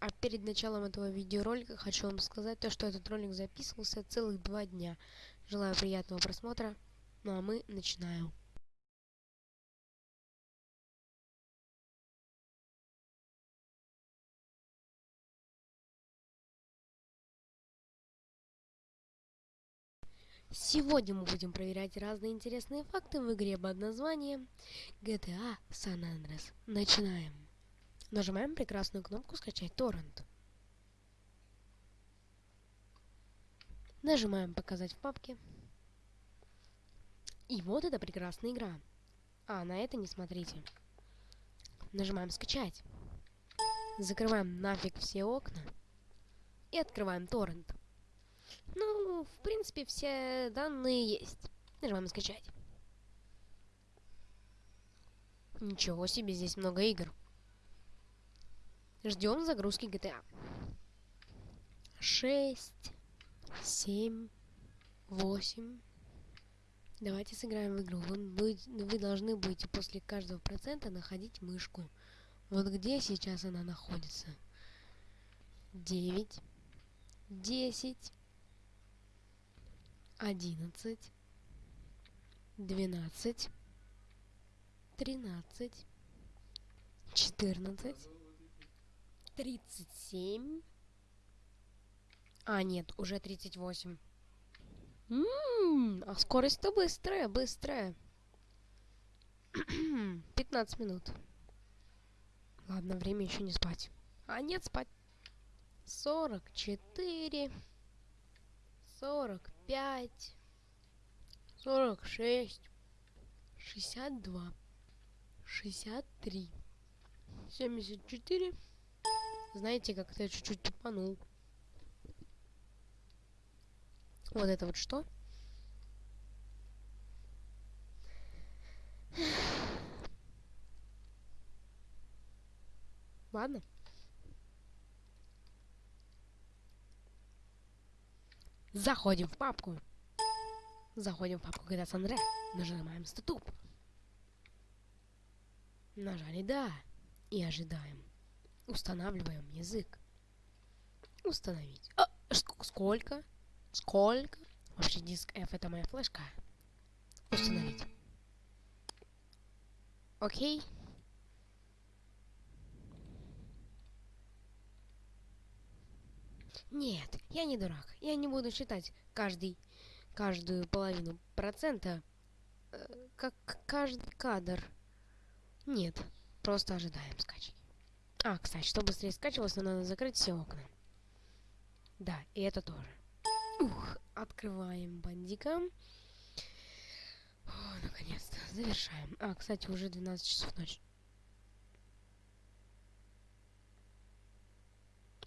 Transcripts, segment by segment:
А перед началом этого видеоролика хочу вам сказать то, что этот ролик записывался целых два дня. Желаю приятного просмотра. Ну а мы начинаем. Сегодня мы будем проверять разные интересные факты в игре под названием GTA San Andreas. Начинаем. Нажимаем прекрасную кнопку «Скачать торрент». Нажимаем «Показать в папке». И вот эта прекрасная игра. А, на это не смотрите. Нажимаем «Скачать». Закрываем нафиг все окна. И открываем торрент. Ну, в принципе, все данные есть. Нажимаем «Скачать». Ничего себе, здесь много игр. Ждем загрузки GTA. 6, 7, 8. Давайте сыграем в игру. Вы, будете, вы должны будете после каждого процента находить мышку. Вот где сейчас она находится. 9, 10, 11, 12, 13, 14, 37. А, нет, уже 38. Ммм, а скорость-то быстрая, быстрая. 15 минут. Ладно, время еще не спать. А нет, спать. 44. 45. 46. 62. 63. 74. Знаете, как-то я чуть-чуть тупанул. Вот это вот что? Ладно. Заходим в папку. Заходим в папку San Andreas. Нажимаем статуп. Нажали «Да» и ожидаем. Устанавливаем язык. Установить. А, сколько? Сколько? Вообще диск F это моя флешка. Установить. Окей. Нет, я не дурак. Я не буду считать каждый, каждую половину процента, э, как каждый кадр. Нет, просто ожидаем скачки. А, кстати, чтобы быстрее скачивалось, надо закрыть все окна. Да, и это тоже. Ух, открываем бандика. Наконец-то, завершаем. А, кстати, уже 12 часов ночи.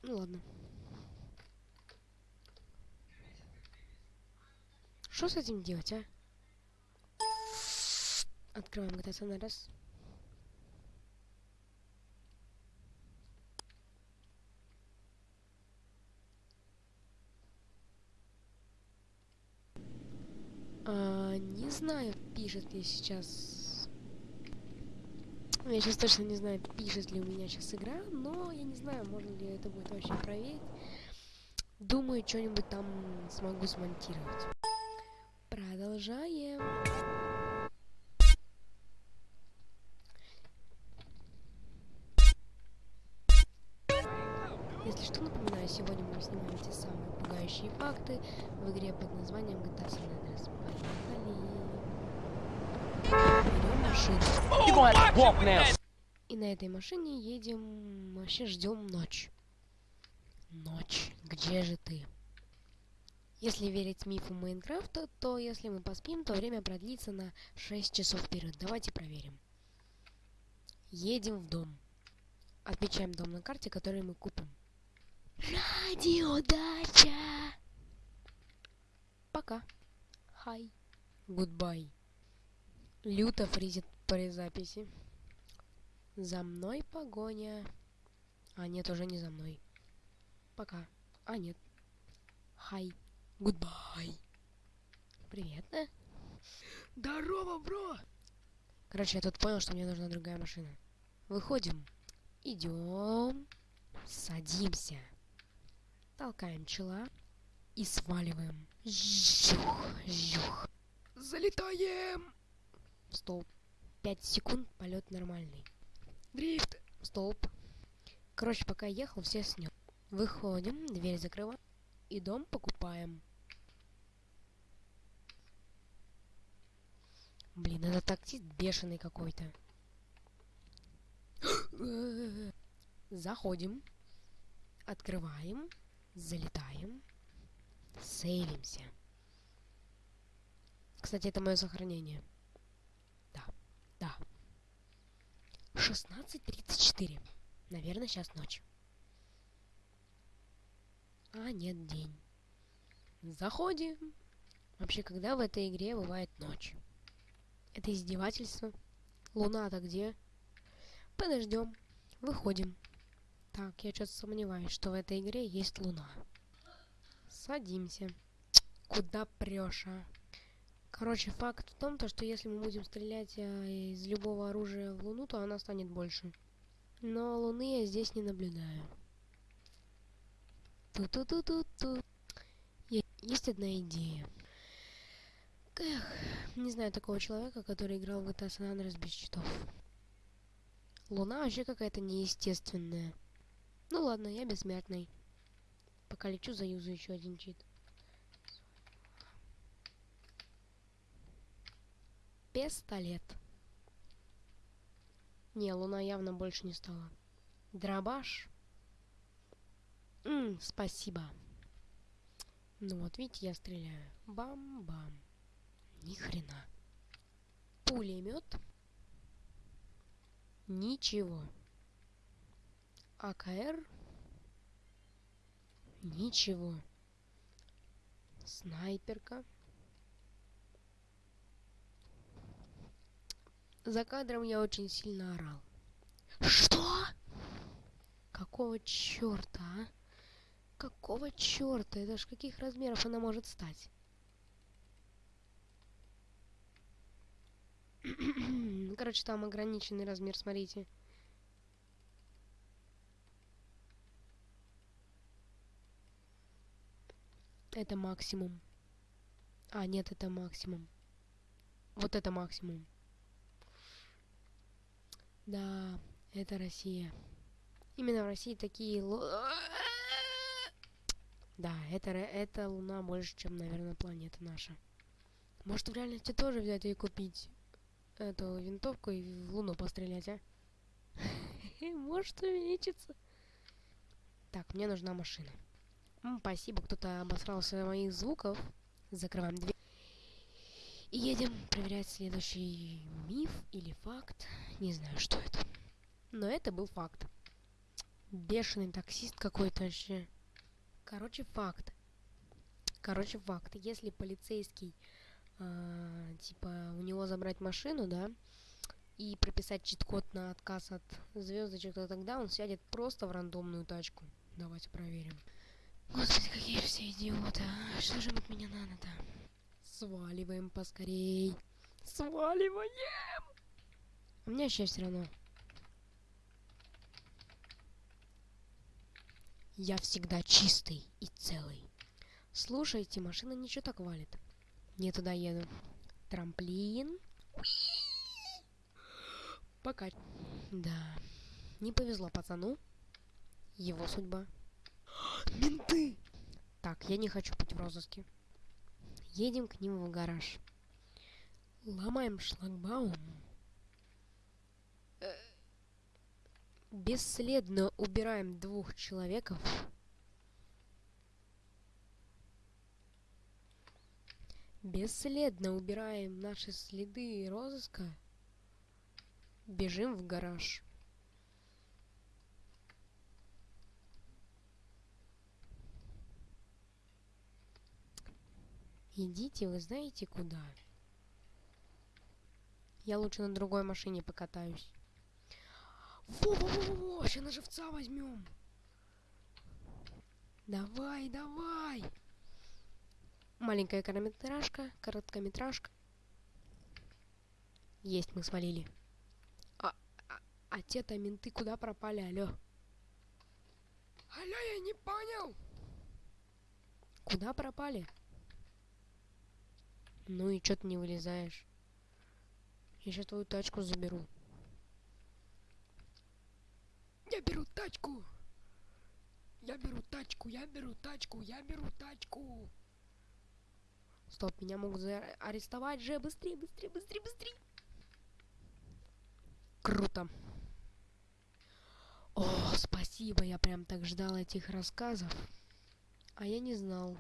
Ну ладно. Что с этим делать, а? Открываем GTA San Andreas. А, не знаю, пишет ли сейчас... Я сейчас точно не знаю, пишет ли у меня сейчас игра, но я не знаю, можно ли это будет вообще проверить. Думаю, что-нибудь там смогу смонтировать. Продолжаем. Если что, напоминаю, сегодня мы снимаем те самые пугающие факты в игре под названием GTA San Andreas. Поехали. И на этой машине едем, вообще ждем ночь. Ночь, где же ты? Если верить мифу Майнкрафта, то если мы поспим, то время продлится на 6 часов вперед. Давайте проверим. Едем в дом. Отмечаем дом на карте, который мы купим. Радиодача! Пока. Hi. Goodbye. Люто фризит при записи. За мной погоня. А, нет, уже не за мной. Пока. А, нет. Hi. Goodbye. Привет, да? Здорово, бро! Короче, я тут понял, что мне нужна другая машина. Выходим. Идем. Садимся. Толкаем чела и сваливаем. Жух, жух. Залетаем! Столб. 5 секунд, полет нормальный. Дрифт. Столб. Короче, пока ехал, все снес. Выходим, дверь закрываем и дом покупаем. Блин, это таксист бешеный какой-то. Заходим. Открываем. Залетаем. Сейвимся. Кстати, это мое сохранение. Да, да. 16.34. Наверное, сейчас ночь. А, нет, день. Заходим. Вообще, когда в этой игре бывает ночь? Это издевательство. Луна-то где? Подождем. Выходим. Так, я что-то сомневаюсь, что в этой игре есть луна. Садимся. Куда прешь, а? Короче, факт в том, то, что если мы будем стрелять а, из любого оружия в луну, то она станет больше. Но луны я здесь не наблюдаю. Ту-ту-ту-ту-ту. Есть одна идея. Эх, не знаю такого человека, который играл в GTA San Andreas без читов. Луна вообще какая-то неестественная. Ну ладно, я бессмертный. Пока лечу, заюзу еще один чит. Пистолет. Не, луна явно больше не стала. Дробаш. Ммм, спасибо. Ну вот, видите, я стреляю. Бам-бам. Ни хрена. Пулемет. Ничего. АКР. Ничего. Снайперка. За кадром я очень сильно орал. Что? Какого черта, а? Какого черта? Это ж каких размеров она может стать? Короче, там ограниченный размер, смотрите. Это максимум. А, нет, это максимум. Вот это максимум. Да, это Россия. Именно в России такие... Да, это, это Луна больше, чем, наверное, планета наша. Может, в реальности тоже взять и купить эту винтовку и в Луну пострелять, а? Может увеличиться. Так, мне нужна машина. Спасибо, кто-то обосрался моих звуков. Закрываем дверь. И едем проверять следующий миф или факт. Не знаю, что это. Но это был факт. Бешеный таксист какой-то вообще. Короче, факт. Короче, факт. Если полицейский, э, типа, у него забрать машину, да, и прописать чит-код на отказ от звездочек, то тогда он сядет просто в рандомную тачку. Давайте проверим. Господи, какие все идиоты, а? Что же от меня надо-то? Сваливаем поскорей. Сваливаем! У меня сейчас все равно. Я всегда чистый и целый. Слушайте, машина ничего так валит. Не туда еду. Трамплин. Пока. Да. Не повезло пацану. Его судьба. Менты! Так, я не хочу быть в розыске. Едем к ним в гараж. Ломаем шлагбаум. бесследно убираем двух человеков. Бесследно убираем наши следы розыска. Бежим в гараж. Идите, вы знаете куда? Я лучше на другой машине покатаюсь. Во-во-во-во, сейчас на живца возьмем. Давай, давай. Маленькая короткометражка, короткометражка. Есть, мы свалили. А, а, а те-то менты куда пропали, алло? Алло, я не понял. Куда пропали? Ну и чё ты не вылезаешь? Я сейчас твою тачку заберу. Я беру тачку. Я беру тачку, я беру тачку, я беру тачку. Стоп, меня могут арестовать же. Быстрее, быстрее, быстрее, быстрее. Круто. О, спасибо, я прям так ждал этих рассказов. А я не знал.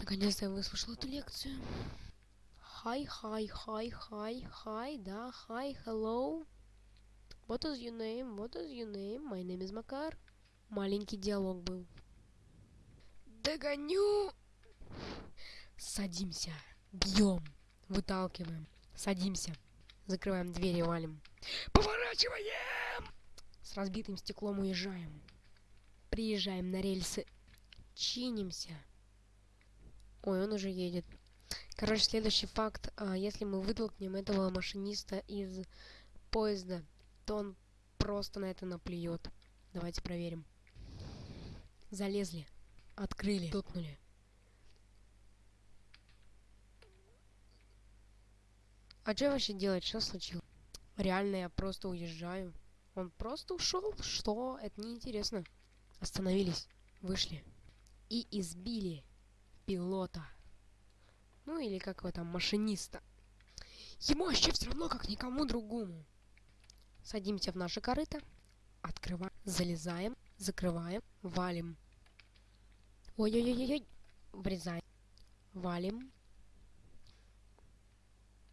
Наконец-то я выслушал эту лекцию. Hi, hi, hi, hi, hi, да, hi, hello. What is your name? What is your name? My name is Макар. Маленький диалог был. Догоню! Садимся. Бьем. Выталкиваем. Садимся. Закрываем двери, валим. Поворачиваем! С разбитым стеклом уезжаем. Приезжаем на рельсы. Чинимся. Ой, он уже едет. Короче, следующий факт. А, если мы вытолкнем этого машиниста из поезда, то он просто на это наплюет. Давайте проверим. Залезли. Открыли. Толкнули. А что вообще делать? Что случилось? Реально, я просто уезжаю. Он просто ушел? Что? Это неинтересно. Остановились. Вышли. И избили пилота. Ну или как его там, машиниста. Ему вообще все равно, как никому другому. Садимся в наше корыто. Открываем. Залезаем. Закрываем. Валим. Ой-ой-ой-ой. Врезаем. Валим.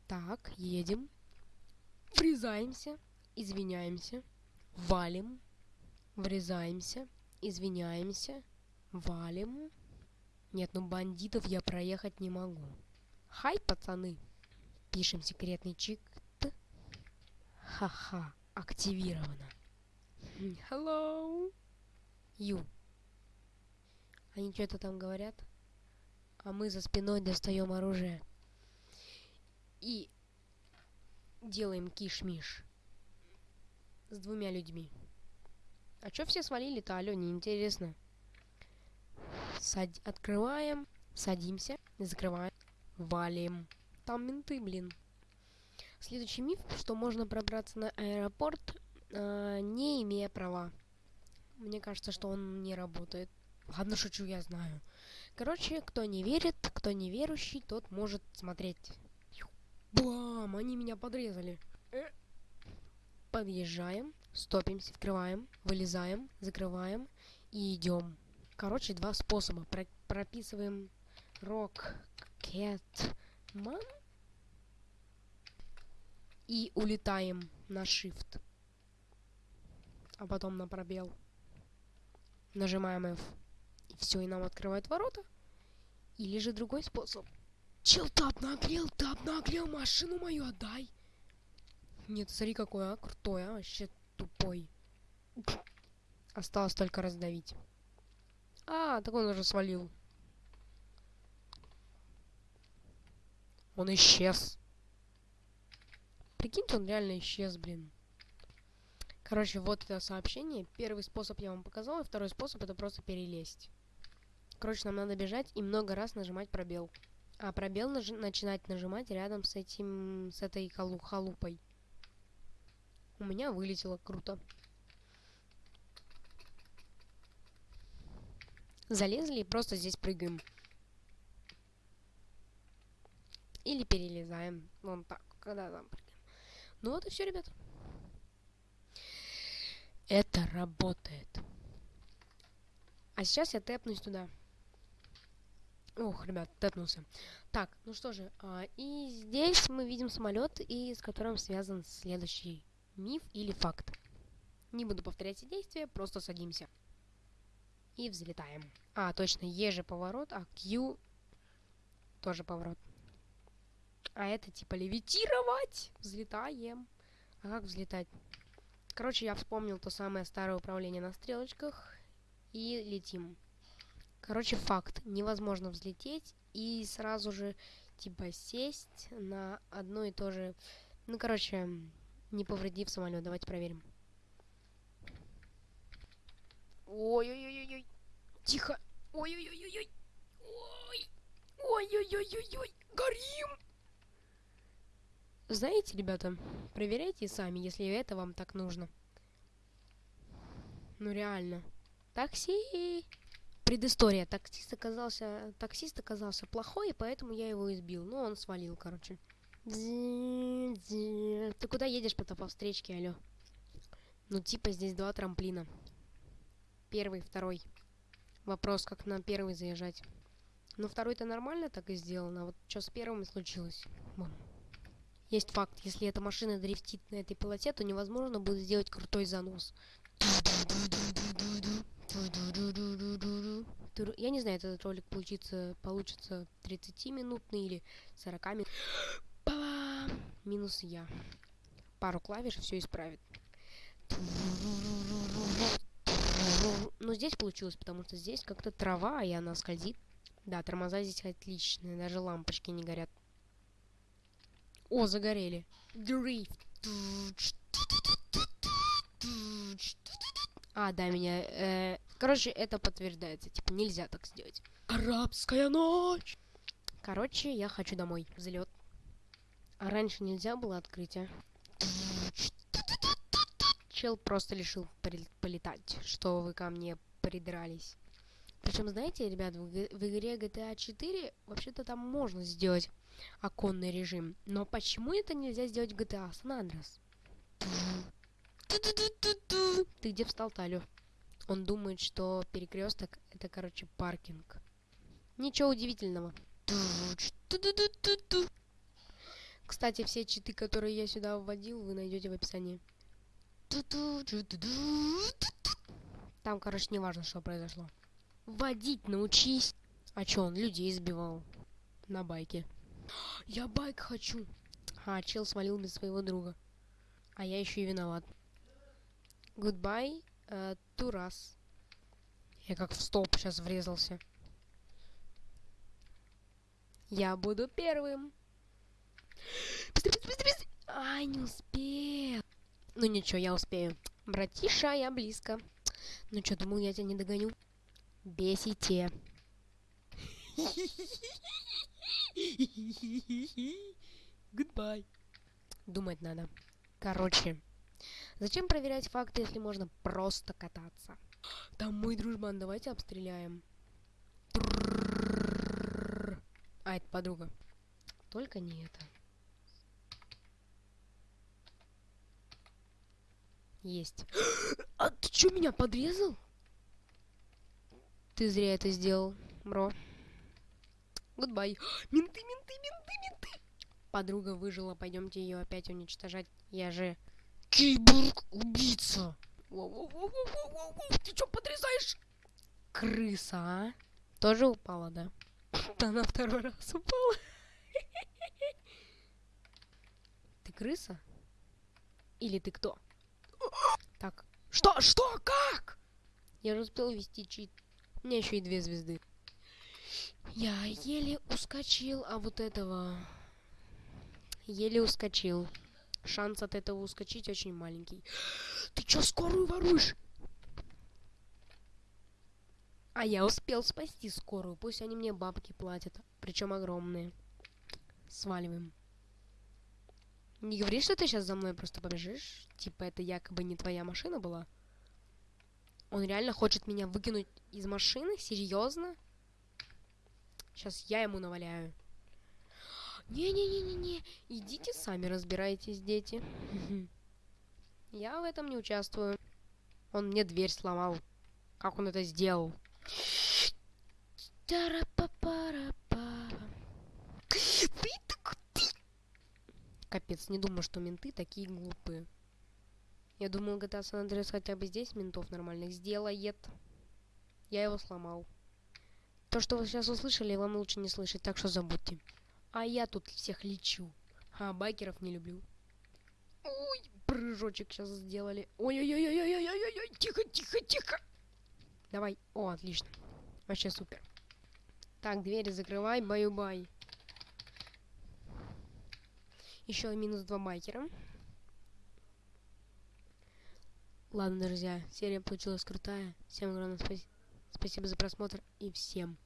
Так, едем. Врезаемся. Извиняемся. Валим. Врезаемся. Извиняемся. Валим. Нет, ну бандитов я проехать не могу. Хай, пацаны. Пишем секретный чик. Ха-ха. Активировано. Hello. Ю. Они что-то там говорят. А мы за спиной достаем оружие. И делаем киш-миш. С двумя людьми. А чё все свалили-то, алё, неинтересно. Сад... Открываем, садимся, закрываем, валим. Там менты, блин. Следующий миф, что можно пробраться на аэропорт, э, не имея права. Мне кажется, что он не работает. Ладно, шучу, я знаю. Короче, кто не верит, кто не верующий, тот может смотреть. Бам! Они меня подрезали. Э. Подъезжаем, стопимся, открываем, вылезаем, закрываем и идем. Короче, два способа. Про прописываем man и улетаем на shift. А потом на пробел. Нажимаем F. И все, и нам открывают ворота. Или же другой способ. Чел, ты обнаглел, ты обнаглел, машину мою отдай. Нет, смотри какой, а, крутой, а, вообще тупой. Осталось только раздавить. А, так он уже свалил. Он исчез. Прикиньте, он реально исчез, блин. Короче, вот это сообщение. Первый способ я вам показал, и второй способ это просто перелезть. Короче, нам надо бежать и много раз нажимать пробел. А пробел наж начинать нажимать рядом с этим, с этой халу халупой. У меня вылетело круто. Залезли и просто здесь прыгаем. Или перелезаем. Вон так, когда там прыгаем. Ну вот и все, ребят. Это работает. А сейчас я тэпнусь туда. Ох, ребят, тэпнулся. Так, ну что же, а, и здесь мы видим самолет, и с которым связан следующий миф или факт. Не буду повторять все действия, просто садимся и взлетаем. А, точно, Е же поворот, а Q тоже поворот. А это типа левитировать. Взлетаем. А как взлетать? Короче, я вспомнил то самое старое управление на стрелочках. И летим. Короче, факт. Невозможно взлететь и сразу же типа сесть на одно и то же... Ну, короче, не повредив самолет. Давайте проверим. Ой-ой-ой-ой. Тихо. Ой-ой-ой-ой. Ой. Ой-ой-ой-ой-ой. Горим. Знаете, ребята, проверяйте сами, если это вам так нужно. Ну реально. Такси! Предыстория. Таксист оказался, таксист оказался плохой, поэтому я его избил. Ну, он свалил, короче. Ты куда едешь потом по встречке, алё? Ну, типа, здесь два трамплина. Первый, второй. Вопрос, как на первый заезжать. Ну, второй-то нормально так и сделано. А вот что с первым случилось? Есть факт, если эта машина дрифтит на этой полосе, то невозможно будет сделать крутой занос. Я не знаю, этот ролик получится, получится 30-минутный или 40 минут. Минус я. Пару клавиш все исправит. Но здесь получилось, потому что здесь как-то трава, и она скользит. Да, тормоза здесь отличные, даже лампочки не горят. О, загорели. Дрифт. А, да, меня... Э, короче, это подтверждается. Типа, нельзя так сделать. Арабская ночь. Короче, я хочу домой. Взлет. А раньше нельзя было открытие. Чел просто решил полетать, что вы ко мне придрались. Причем, знаете, ребят, в, в игре GTA 4 вообще-то там можно сделать оконный режим. Но почему это нельзя сделать в GTA San Andreas? Ты где встал, Талю? Он думает, что перекресток это, короче, паркинг. Ничего удивительного. Кстати, все читы, которые я сюда вводил, вы найдете в описании. Там, короче, не важно, что произошло. Водить научись. А чё, он людей избивал на байке. Я байк хочу. А, чел свалил без своего друга. А я еще и виноват. Goodbye, uh, Турас. Я как в столб сейчас врезался. Я буду первым. Быстрее, быстрее, быстрее. Ай, не успел. Ну ничего, я успею. Братиша, я близко. Ну что, думал, я тебя не догоню? Бесите. Goodbye. Думать надо. Короче, Зачем проверять факты, если можно просто кататься? Там мой дружбан, давайте обстреляем. А, это подруга. Только не это. Есть. А ты что, меня подрезал? Ты зря это сделал, бро. Goodbye. Менты, менты, менты, менты. Подруга выжила, пойдемте ее опять уничтожать. Я же Киборг-убийца. Ты что подрезаешь? Крыса, а? Тоже упала, да? Да на второй раз упала. Ты крыса? Или ты кто? Так. Что? Что? Как? Я же успел вести чит. У меня еще и две звезды. Я еле ускочил, а вот этого... Еле ускочил шанс от этого ускочить очень маленький. Ты чё скорую воруешь? А я успел спасти скорую. Пусть они мне бабки платят. Причем огромные. Сваливаем. Не говори, что ты сейчас за мной просто побежишь. Типа это якобы не твоя машина была. Он реально хочет меня выкинуть из машины? Серьезно? Сейчас я ему наваляю. Не-не-не-не-не, идите сами разбирайтесь, дети. Я в этом не участвую. Он мне дверь сломал. Как он это сделал? Капец, не думаю, что менты такие глупые. Я думал, GTA San Andreas хотя бы здесь ментов нормальных сделает. Я его сломал. То, что вы сейчас услышали, вам лучше не слышать, так что забудьте. А я тут всех лечу. А байкеров не люблю. Ой, прыжочек сейчас сделали. Ой-ой-ой-ой-ой-ой-ой, тихо, тихо, тихо. Давай. О, отлично. Вообще супер. Так, двери закрывай, баю-бай. Еще минус два байкера. Ладно, друзья, серия получилась крутая. Всем огромное спа- спасибо за просмотр и всем